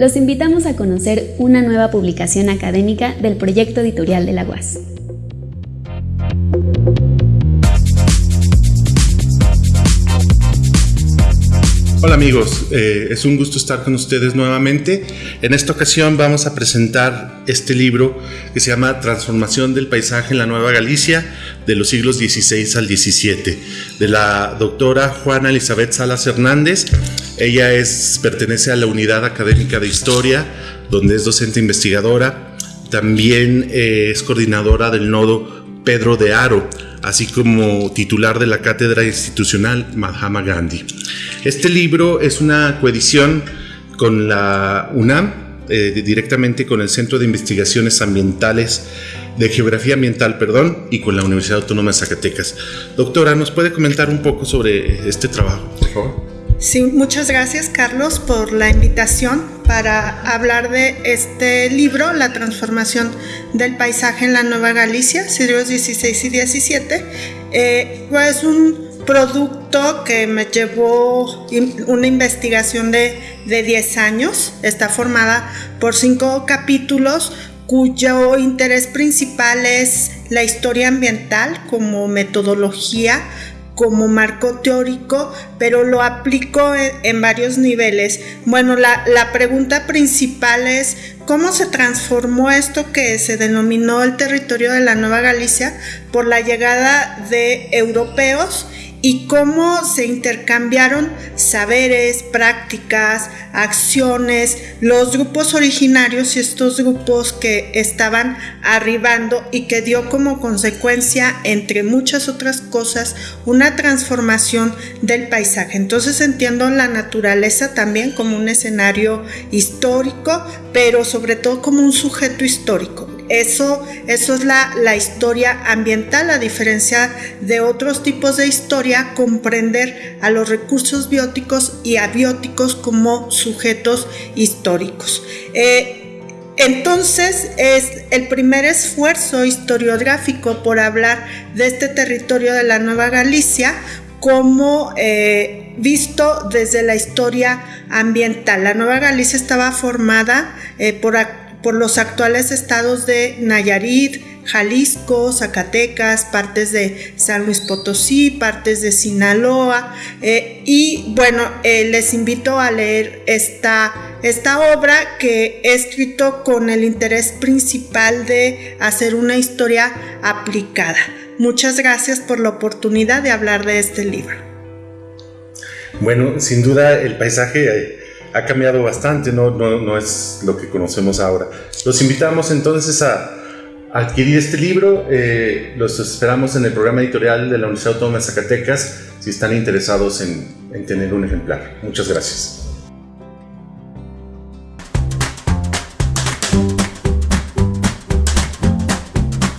los invitamos a conocer una nueva publicación académica del proyecto editorial de la UAS. Hola amigos, eh, es un gusto estar con ustedes nuevamente. En esta ocasión vamos a presentar este libro que se llama Transformación del Paisaje en la Nueva Galicia de los siglos XVI al XVII, de la doctora Juana Elizabeth Salas Hernández. Ella pertenece a la Unidad Académica de Historia, donde es docente investigadora. También eh, es coordinadora del nodo Pedro de Aro, así como titular de la Cátedra Institucional Mahatma Gandhi. Este libro es una coedición con la UNAM, eh, directamente con el Centro de Investigaciones Ambientales, de Geografía Ambiental, perdón, y con la Universidad Autónoma de Zacatecas. Doctora, ¿nos puede comentar un poco sobre este trabajo, por? Sí, muchas gracias Carlos por la invitación para hablar de este libro, La transformación del paisaje en la Nueva Galicia, siglos XVI y XVII. Eh, pues un producto que me llevó una investigación de, de 10 años. Está formada por cinco capítulos cuyo interés principal es la historia ambiental como metodología, como marco teórico, pero lo aplico en, varios niveles. Bueno, la, la, pregunta principal es cómo se transformó esto que se denominó el territorio de la Nueva Galicia por la llegada de europeos y cómo se intercambiaron saberes, prácticas, acciones, los grupos originarios y estos grupos que estaban arribando y que dio como consecuencia, entre muchas otras cosas, una transformación del paisaje. Entonces entiendo la naturaleza también como un escenario histórico, pero sobre todo como un sujeto histórico. Eso, eso es la, la historia ambiental, a diferencia de otros tipos de historia, comprender a los recursos bióticos y abióticos como sujetos históricos. Eh, entonces es el primer esfuerzo historiográfico por hablar de este territorio de la Nueva Galicia como eh, visto desde la historia ambiental. La Nueva Galicia estaba formada eh, por por los actuales estados de Nayarit, Jalisco, Zacatecas, partes de San Luis Potosí, partes de Sinaloa. Eh, y bueno, eh, les invito a leer esta, esta obra que he escrito con el interés principal de hacer una historia aplicada. Muchas gracias por la oportunidad de hablar de este libro. Bueno, sin duda el paisaje eh, ha cambiado bastante, no, no, es lo que conocemos ahora. Los invitamos entonces a adquirir este libro, eh, los esperamos en el programa editorial de la Universidad Autónoma de Zacatecas si están interesados en, en tener un ejemplar. Muchas gracias.